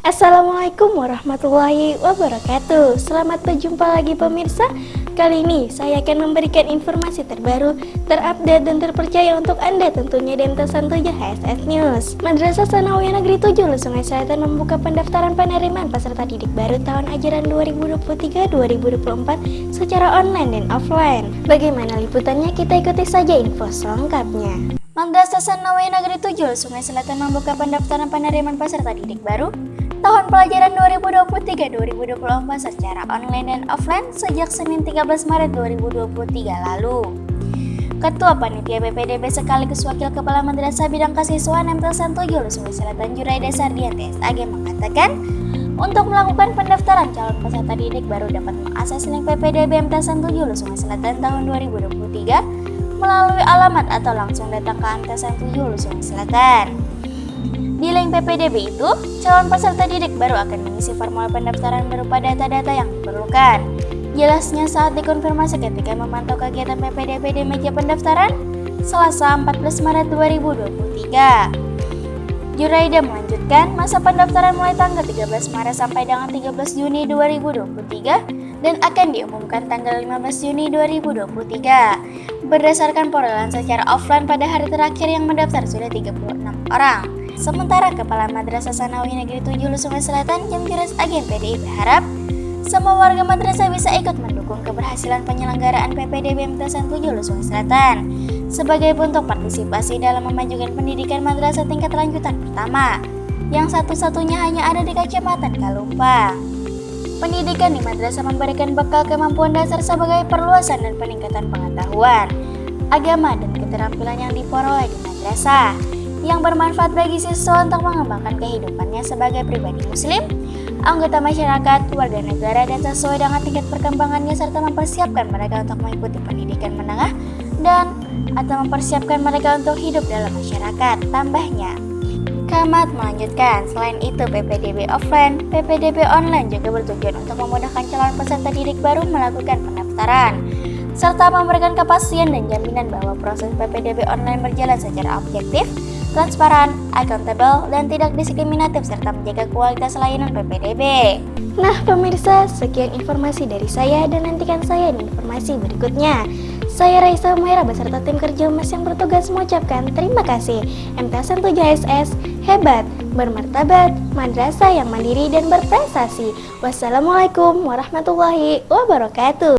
Assalamualaikum warahmatullahi wabarakatuh. Selamat berjumpa lagi pemirsa. Kali ini saya akan memberikan informasi terbaru, terupdate dan terpercaya untuk Anda tentunya MT 7 HSS News. Madrasah Sanawiyah Negeri 7 Sungai Selatan membuka pendaftaran penerimaan peserta didik baru tahun ajaran 2023-2024 secara online dan offline. Bagaimana liputannya? Kita ikuti saja info selengkapnya Madrasah Sanawiyah Negeri 7 Sungai Selatan membuka pendaftaran penerimaan peserta didik baru tahun pelajaran 2023-2024 secara online dan offline sejak Senin 13 Maret 2023 lalu. Ketua Panitia BPDB sekaligus Wakil Kepala Madrasah Bidang Kesiswaan MT Santoyo Sulawesi Selatan Jurai Sardian TSAG mengatakan, untuk melakukan pendaftaran calon peserta didik baru dapat mengakses link PPDB MT Santoyo Sulawesi Selatan tahun 2023 melalui alamat atau langsung datang ke MT Santoyo Sulawesi Selatan. Di link PPDB itu, calon peserta didik baru akan mengisi formulir pendaftaran berupa data-data yang diperlukan. Jelasnya saat dikonfirmasi ketika memantau kegiatan PPDB di meja pendaftaran, Selasa 14 Maret 2023. Juraida melanjutkan masa pendaftaran mulai tanggal 13 Maret sampai dengan 13 Juni 2023 dan akan diumumkan tanggal 15 Juni 2023. Berdasarkan perolehan secara offline pada hari terakhir yang mendaftar sudah 36 orang. Sementara Kepala Madrasah Sanawi Negeri 7 Sungai Selatan Jamjuras Agen PDI berharap semua warga madrasah bisa ikut mendukung keberhasilan penyelenggaraan PPDB MTSN 7 Sungai Selatan sebagai bentuk partisipasi dalam memajukan pendidikan madrasah tingkat lanjutan pertama yang satu-satunya hanya ada di Kecamatan Kalumpang. Pendidikan di madrasah memberikan bekal kemampuan dasar sebagai perluasan dan peningkatan pengetahuan, agama, dan keterampilan yang diperoleh di madrasah yang bermanfaat bagi siswa untuk mengembangkan kehidupannya sebagai pribadi muslim, anggota masyarakat, warga negara, dan sesuai dengan tingkat perkembangannya serta mempersiapkan mereka untuk mengikuti pendidikan menengah dan atau mempersiapkan mereka untuk hidup dalam masyarakat. Tambahnya, Kamat melanjutkan, selain itu PPDB offline, PPDB online juga bertujuan untuk memudahkan calon peserta didik baru melakukan pendaftaran serta memberikan kepastian dan jaminan bahwa proses PPDB online berjalan secara objektif, transparan, accountable, dan tidak diskriminatif serta menjaga kualitas layanan PPDB. Nah pemirsa, sekian informasi dari saya dan nantikan saya di informasi berikutnya. Saya Raisa Humaira beserta tim kerja Mas yang bertugas mengucapkan terima kasih. MTSN 7SS hebat, bermartabat, madrasah yang mandiri dan berprestasi. Wassalamualaikum warahmatullahi wabarakatuh.